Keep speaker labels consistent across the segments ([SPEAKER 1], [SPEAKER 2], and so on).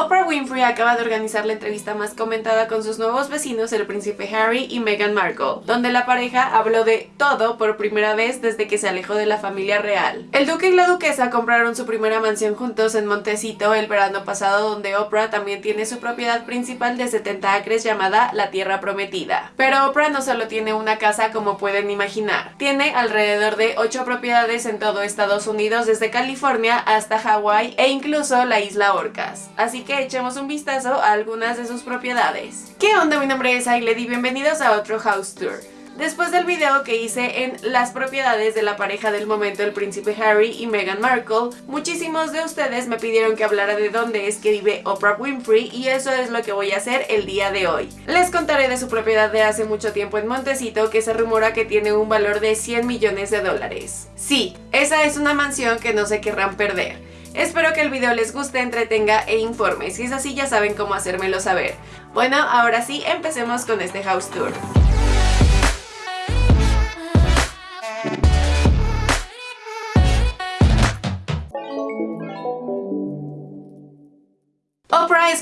[SPEAKER 1] Oprah Winfrey acaba de organizar la entrevista más comentada con sus nuevos vecinos, el príncipe Harry y Meghan Markle, donde la pareja habló de todo por primera vez desde que se alejó de la familia real. El duque y la duquesa compraron su primera mansión juntos en Montecito el verano pasado, donde Oprah también tiene su propiedad principal de 70 acres llamada La Tierra Prometida. Pero Oprah no solo tiene una casa como pueden imaginar, tiene alrededor de 8 propiedades en todo Estados Unidos, desde California hasta Hawái e incluso la isla Orcas. Así que echemos un vistazo a algunas de sus propiedades. ¿Qué onda? Mi nombre es Ailed y bienvenidos a otro House Tour. Después del video que hice en las propiedades de la pareja del momento, el príncipe Harry y Meghan Markle, muchísimos de ustedes me pidieron que hablara de dónde es que vive Oprah Winfrey y eso es lo que voy a hacer el día de hoy. Les contaré de su propiedad de hace mucho tiempo en Montecito que se rumora que tiene un valor de 100 millones de dólares. Sí, esa es una mansión que no se querrán perder. Espero que el video les guste, entretenga e informe. Si es así ya saben cómo hacérmelo saber. Bueno, ahora sí, empecemos con este house tour.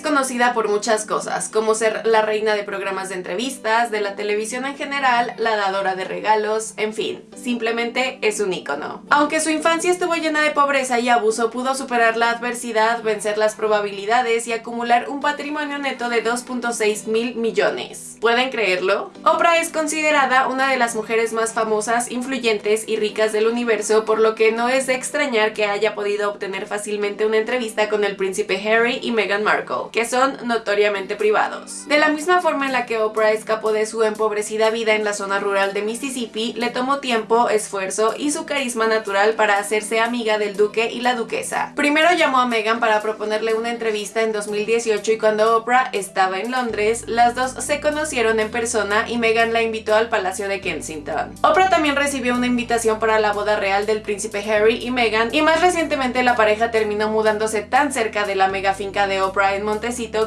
[SPEAKER 1] Conocida por muchas cosas, como ser la reina de programas de entrevistas, de la televisión en general, la dadora de regalos, en fin, simplemente es un ícono. Aunque su infancia estuvo llena de pobreza y abuso, pudo superar la adversidad, vencer las probabilidades y acumular un patrimonio neto de 2.6 mil millones. ¿Pueden creerlo? Oprah es considerada una de las mujeres más famosas, influyentes y ricas del universo, por lo que no es de extrañar que haya podido obtener fácilmente una entrevista con el príncipe Harry y Meghan Markle, que son notoriamente privados. De la misma forma en la que Oprah escapó de su empobrecida vida en la zona rural de Mississippi, le tomó tiempo, esfuerzo y su carisma natural para hacerse amiga del duque y la duquesa. Primero llamó a Meghan para proponerle una entrevista en 2018 y cuando Oprah estaba en Londres, las dos se conocieron en persona y Meghan la invitó al Palacio de Kensington. Oprah también recibió una invitación para la boda real del príncipe Harry y Meghan y más recientemente la pareja terminó mudándose tan cerca de la mega finca de Oprah en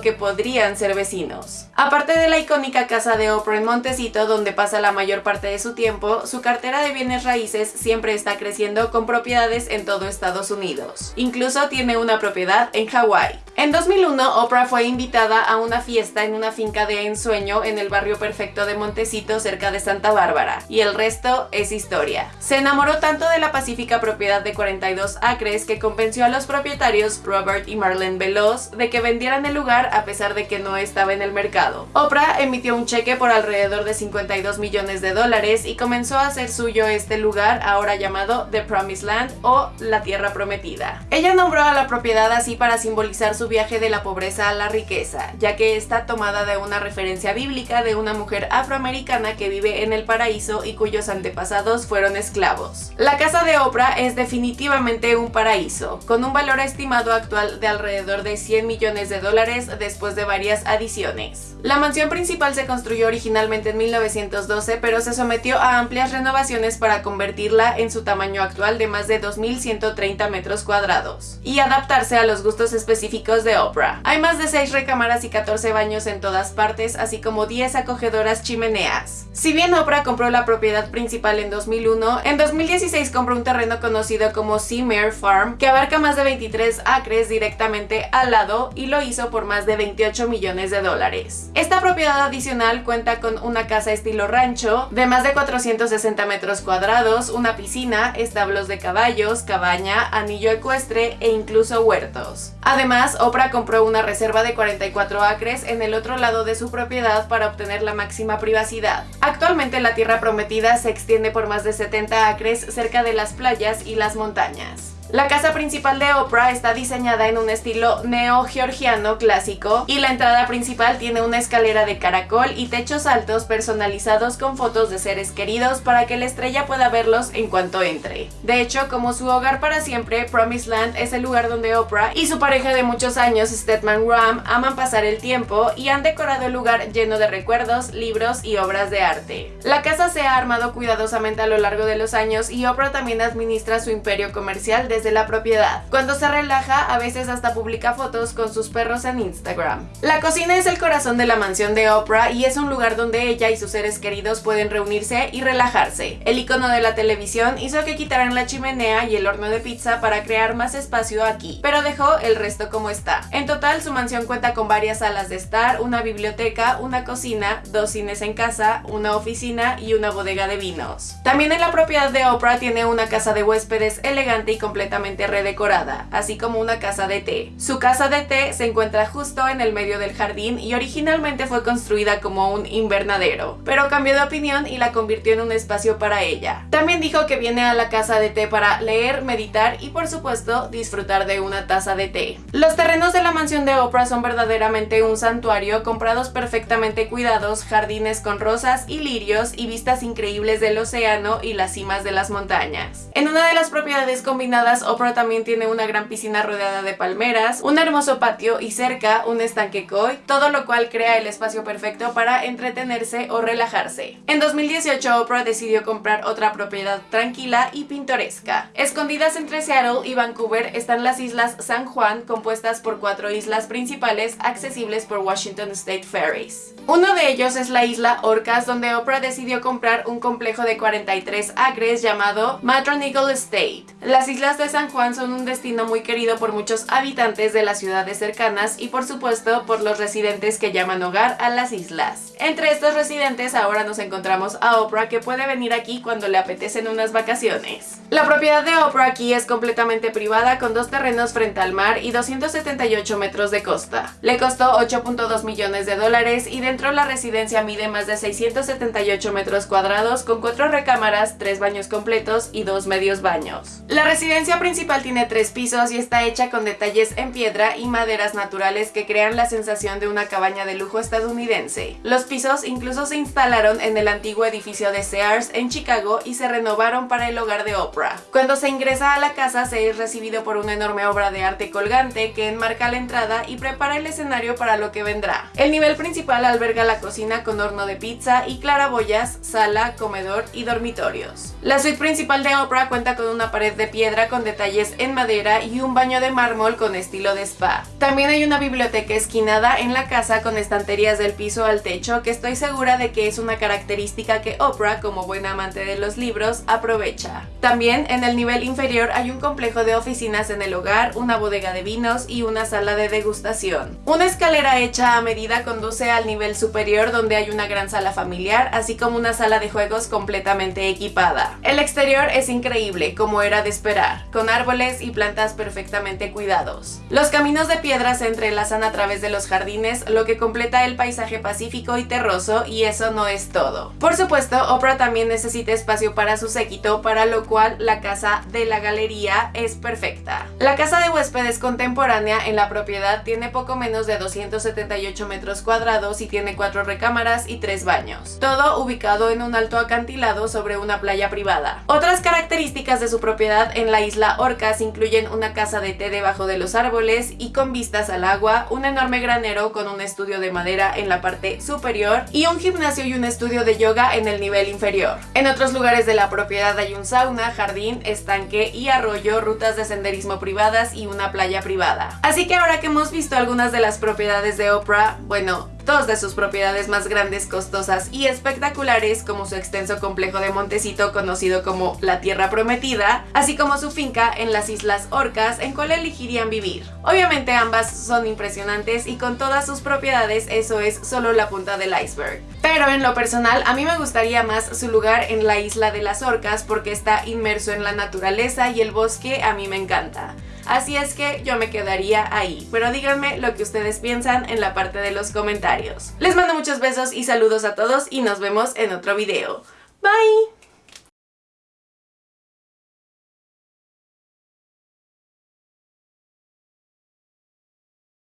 [SPEAKER 1] Que podrían ser vecinos. Aparte de la icónica casa de Oprah en Montecito donde pasa la mayor parte de su tiempo, su cartera de bienes raíces siempre está creciendo con propiedades en todo Estados Unidos. Incluso tiene una propiedad en Hawái. En 2001, Oprah fue invitada a una fiesta en una finca de ensueño en el barrio perfecto de Montecito cerca de Santa Bárbara, y el resto es historia. Se enamoró tanto de la pacífica propiedad de 42 acres que convenció a los propietarios Robert y Marlene Veloz de que vendieran el lugar a pesar de que no estaba en el mercado. Oprah emitió un cheque por alrededor de 52 millones de dólares y comenzó a hacer suyo este lugar ahora llamado The Promised Land o la Tierra Prometida. Ella nombró a la propiedad así para simbolizar su viaje de la pobreza a la riqueza, ya que está tomada de una referencia bíblica de una mujer afroamericana que vive en el paraíso y cuyos antepasados fueron esclavos. La casa de Oprah es definitivamente un paraíso, con un valor estimado actual de alrededor de 100 millones de dólares después de varias adiciones. La mansión principal se construyó originalmente en 1912, pero se sometió a amplias renovaciones para convertirla en su tamaño actual de más de 2.130 metros cuadrados y adaptarse a los gustos específicos de Oprah. Hay más de 6 recámaras y 14 baños en todas partes, así como 10 acogedoras chimeneas. Si bien Oprah compró la propiedad principal en 2001, en 2016 compró un terreno conocido como Seamere Farm, que abarca más de 23 acres directamente al lado y lo hizo por más de 28 millones de dólares. Esta propiedad adicional cuenta con una casa estilo rancho de más de 460 metros cuadrados, una piscina, establos de caballos, cabaña, anillo ecuestre e incluso huertos. Además, Oprah compró una reserva de 44 acres en el otro lado de su propiedad para obtener la máxima privacidad. Actualmente la tierra prometida se extiende por más de 70 acres cerca de las playas y las montañas. La casa principal de Oprah está diseñada en un estilo neo-georgiano clásico y la entrada principal tiene una escalera de caracol y techos altos personalizados con fotos de seres queridos para que la estrella pueda verlos en cuanto entre. De hecho, como su hogar para siempre, Promised Land es el lugar donde Oprah y su pareja de muchos años, Stedman Graham, aman pasar el tiempo y han decorado el lugar lleno de recuerdos, libros y obras de arte. La casa se ha armado cuidadosamente a lo largo de los años y Oprah también administra su imperio comercial de de la propiedad. Cuando se relaja, a veces hasta publica fotos con sus perros en Instagram. La cocina es el corazón de la mansión de Oprah y es un lugar donde ella y sus seres queridos pueden reunirse y relajarse. El icono de la televisión hizo que quitaran la chimenea y el horno de pizza para crear más espacio aquí, pero dejó el resto como está. En total, su mansión cuenta con varias salas de estar, una biblioteca, una cocina, dos cines en casa, una oficina y una bodega de vinos. También en la propiedad de Oprah tiene una casa de huéspedes elegante y redecorada, así como una casa de té. Su casa de té se encuentra justo en el medio del jardín y originalmente fue construida como un invernadero, pero cambió de opinión y la convirtió en un espacio para ella. También dijo que viene a la casa de té para leer, meditar y por supuesto disfrutar de una taza de té. Los terrenos de la mansión de Oprah son verdaderamente un santuario, comprados perfectamente cuidados, jardines con rosas y lirios y vistas increíbles del océano y las cimas de las montañas. En una de las propiedades combinadas, Oprah también tiene una gran piscina rodeada de palmeras, un hermoso patio y cerca un estanque koi, todo lo cual crea el espacio perfecto para entretenerse o relajarse. En 2018, Oprah decidió comprar otra propiedad tranquila y pintoresca. Escondidas entre Seattle y Vancouver están las islas San Juan, compuestas por cuatro islas principales accesibles por Washington State Ferries. Uno de ellos es la isla Orcas, donde Oprah decidió comprar un complejo de 43 acres llamado Matron Eagle Estate. Las islas de San Juan son un destino muy querido por muchos habitantes de las ciudades cercanas y por supuesto por los residentes que llaman hogar a las islas. Entre estos residentes ahora nos encontramos a Oprah que puede venir aquí cuando le apetecen unas vacaciones. La propiedad de Oprah aquí es completamente privada con dos terrenos frente al mar y 278 metros de costa. Le costó 8.2 millones de dólares y dentro la residencia mide más de 678 metros cuadrados con cuatro recámaras, tres baños completos y dos medios baños. La residencia principal tiene tres pisos y está hecha con detalles en piedra y maderas naturales que crean la sensación de una cabaña de lujo estadounidense. Los pisos incluso se instalaron en el antiguo edificio de Sears en Chicago y se renovaron para el hogar de Oprah. Cuando se ingresa a la casa se es recibido por una enorme obra de arte colgante que enmarca la entrada y prepara el escenario para lo que vendrá. El nivel principal alberga la cocina con horno de pizza y claraboyas, sala, comedor y dormitorios. La suite principal de Oprah cuenta con una pared de piedra con detalles en madera y un baño de mármol con estilo de spa. También hay una biblioteca esquinada en la casa con estanterías del piso al techo que estoy segura de que es una característica que Oprah, como buena amante de los libros, aprovecha. También en el nivel inferior hay un complejo de oficinas en el hogar, una bodega de vinos y una sala de degustación. Una escalera hecha a medida conduce al nivel superior donde hay una gran sala familiar, así como una sala de juegos completamente equipada. El exterior es increíble, como era de esperar, con árboles y plantas perfectamente cuidados. Los caminos de piedra se entrelazan a través de los jardines, lo que completa el paisaje pacífico y terroso, y eso no es todo. Por supuesto, Oprah también necesita espacio para su séquito, para lo cual la casa de la galería es perfecta. La casa de huéspedes contemporánea en la propiedad tiene poco menos de 278 metros cuadrados y tiene cuatro recámaras y tres baños, todo ubicado en un alto acantilado sobre una playa privada. Otras características de su propiedad en la isla Orcas incluyen una casa de té debajo de los árboles y con vistas al agua, un enorme granero con un estudio de madera en la parte superior y un gimnasio y un estudio de yoga en el nivel inferior. En otros lugares de la propiedad hay un sauna, jardín, estanque y arroyo, rutas de senderismo privadas y una playa privada. Así que ahora que hemos visto algunas de las propiedades de Oprah, bueno, dos de sus propiedades más grandes, costosas y espectaculares como su extenso complejo de Montecito conocido como la Tierra Prometida, así como su finca en las Islas Orcas en cual elegirían vivir. Obviamente ambas son impresionantes y con todas sus propiedades eso es solo la punta del iceberg. Pero en lo personal a mí me gustaría más su lugar en la Isla de las Orcas porque está inmerso en la naturaleza y el bosque a mí me encanta. Así es que yo me quedaría ahí. Pero díganme lo que ustedes piensan en la parte de los comentarios. Les mando muchos besos y saludos a todos y nos vemos en otro video. Bye!